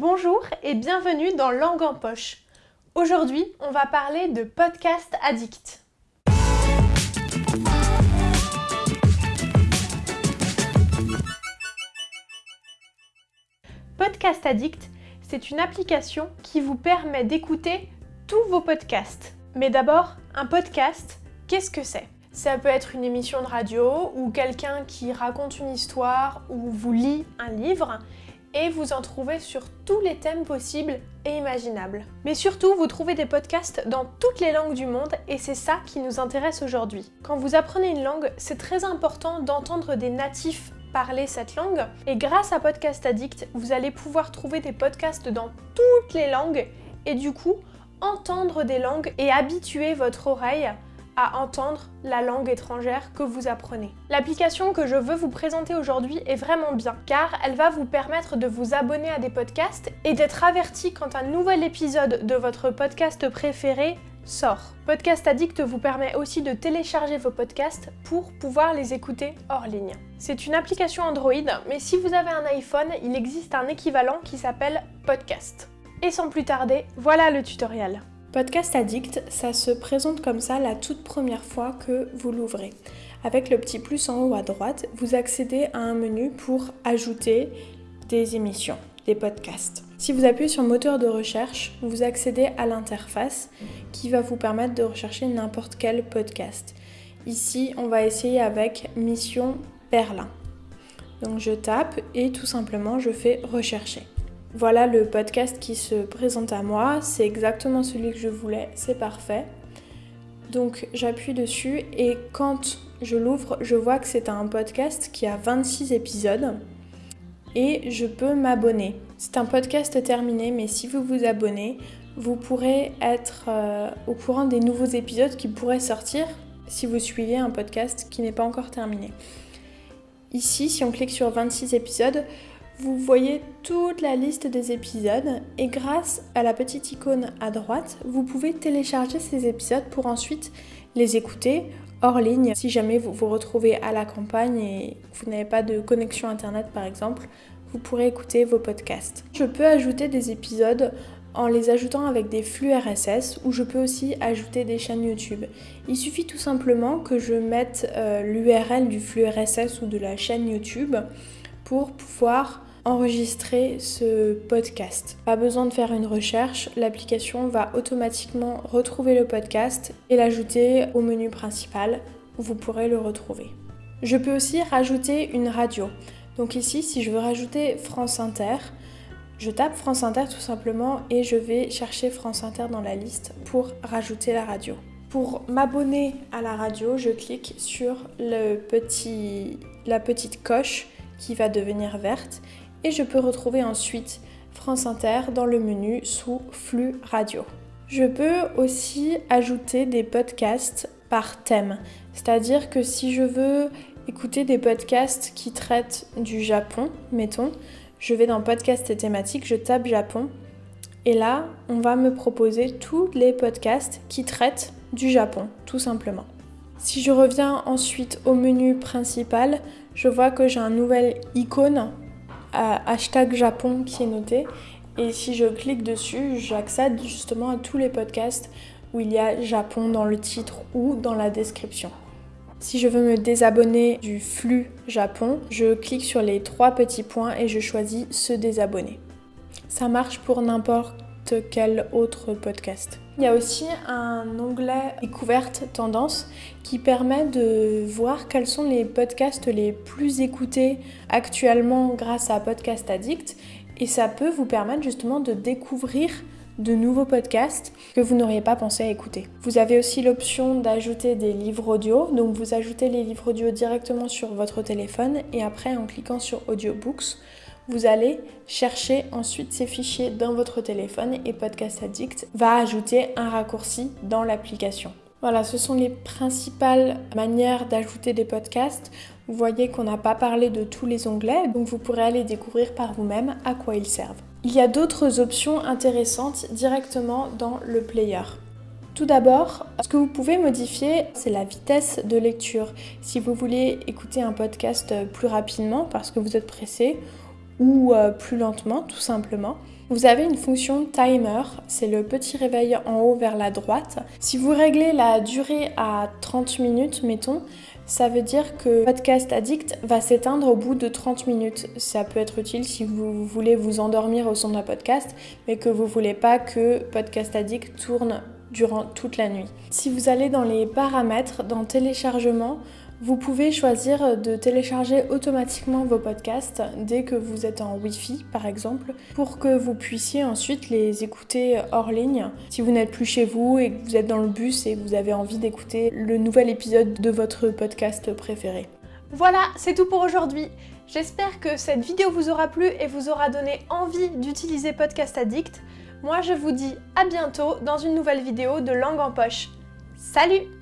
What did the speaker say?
Bonjour et bienvenue dans Langue en poche. Aujourd'hui, on va parler de podcast addict. Podcast Addict, c'est une application qui vous permet d'écouter tous vos podcasts. Mais d'abord, un podcast, qu'est-ce que c'est? Ça peut être une émission de radio ou quelqu'un qui raconte une histoire ou vous lit un livre et vous en trouvez sur tous les thèmes possibles et imaginables. Mais surtout, vous trouvez des podcasts dans toutes les langues du monde et c'est ça qui nous intéresse aujourd'hui. Quand vous apprenez une langue, c'est très important d'entendre des natifs parler cette langue et grâce à Podcast Addict, vous allez pouvoir trouver des podcasts dans toutes les langues et du coup, entendre des langues et habituer votre oreille à entendre la langue étrangère que vous apprenez. L'application que je veux vous présenter aujourd'hui est vraiment bien car elle va vous permettre de vous abonner à des podcasts et d'être averti quand un nouvel épisode de votre podcast préféré sort. Podcast Addict vous permet aussi de télécharger vos podcasts pour pouvoir les écouter hors ligne. C'est une application Android, mais si vous avez un iPhone, il existe un équivalent qui s'appelle Podcast. Et sans plus tarder, voilà le tutoriel. Podcast Addict, ça se présente comme ça la toute première fois que vous l'ouvrez. Avec le petit plus en haut à droite, vous accédez à un menu pour ajouter des émissions, des podcasts. Si vous appuyez sur moteur de recherche, vous accédez à l'interface qui va vous permettre de rechercher n'importe quel podcast. Ici, on va essayer avec Mission Berlin. Donc je tape et tout simplement je fais rechercher. Voilà le podcast qui se présente à moi, c'est exactement celui que je voulais, c'est parfait. Donc j'appuie dessus et quand je l'ouvre, je vois que c'est un podcast qui a 26 épisodes et je peux m'abonner. C'est un podcast terminé, mais si vous vous abonnez, vous pourrez être euh, au courant des nouveaux épisodes qui pourraient sortir si vous suivez un podcast qui n'est pas encore terminé. Ici, si on clique sur 26 épisodes, vous voyez toute la liste des épisodes et grâce à la petite icône à droite, vous pouvez télécharger ces épisodes pour ensuite les écouter hors ligne. Si jamais vous vous retrouvez à la campagne et vous n'avez pas de connexion internet par exemple, vous pourrez écouter vos podcasts. Je peux ajouter des épisodes en les ajoutant avec des flux RSS ou je peux aussi ajouter des chaînes YouTube. Il suffit tout simplement que je mette euh, l'URL du flux RSS ou de la chaîne YouTube pour pouvoir enregistrer ce podcast. Pas besoin de faire une recherche, l'application va automatiquement retrouver le podcast et l'ajouter au menu principal où vous pourrez le retrouver. Je peux aussi rajouter une radio. Donc ici, si je veux rajouter France Inter, je tape France Inter tout simplement et je vais chercher France Inter dans la liste pour rajouter la radio. Pour m'abonner à la radio, je clique sur le petit, la petite coche qui va devenir verte et je peux retrouver ensuite France Inter dans le menu sous flux radio. Je peux aussi ajouter des podcasts par thème, c'est-à-dire que si je veux écouter des podcasts qui traitent du Japon, mettons, je vais dans podcast et thématiques, je tape Japon et là, on va me proposer tous les podcasts qui traitent du Japon, tout simplement. Si je reviens ensuite au menu principal, je vois que j'ai un nouvel icône hashtag Japon qui est noté. Et si je clique dessus, j'accède justement à tous les podcasts où il y a Japon dans le titre ou dans la description. Si je veux me désabonner du flux Japon, je clique sur les trois petits points et je choisis se désabonner. Ça marche pour n'importe quel autre podcast. Il y a aussi un onglet découverte tendance qui permet de voir quels sont les podcasts les plus écoutés actuellement grâce à Podcast Addict et ça peut vous permettre justement de découvrir de nouveaux podcasts que vous n'auriez pas pensé à écouter. Vous avez aussi l'option d'ajouter des livres audio, donc vous ajoutez les livres audio directement sur votre téléphone et après en cliquant sur Audiobooks, vous allez chercher ensuite ces fichiers dans votre téléphone et Podcast Addict va ajouter un raccourci dans l'application. Voilà, ce sont les principales manières d'ajouter des podcasts. Vous voyez qu'on n'a pas parlé de tous les onglets, donc vous pourrez aller découvrir par vous-même à quoi ils servent. Il y a d'autres options intéressantes directement dans le player. Tout d'abord, ce que vous pouvez modifier, c'est la vitesse de lecture. Si vous voulez écouter un podcast plus rapidement parce que vous êtes pressé, ou euh, plus lentement tout simplement. Vous avez une fonction timer, c'est le petit réveil en haut vers la droite. Si vous réglez la durée à 30 minutes, mettons, ça veut dire que Podcast Addict va s'éteindre au bout de 30 minutes. Ça peut être utile si vous voulez vous endormir au son d'un podcast, mais que vous voulez pas que Podcast Addict tourne durant toute la nuit. Si vous allez dans les paramètres, dans téléchargement, vous pouvez choisir de télécharger automatiquement vos podcasts dès que vous êtes en Wi-Fi par exemple pour que vous puissiez ensuite les écouter hors ligne si vous n'êtes plus chez vous et que vous êtes dans le bus et que vous avez envie d'écouter le nouvel épisode de votre podcast préféré. Voilà, c'est tout pour aujourd'hui. J'espère que cette vidéo vous aura plu et vous aura donné envie d'utiliser Podcast Addict. Moi je vous dis à bientôt dans une nouvelle vidéo de Langue en Poche. Salut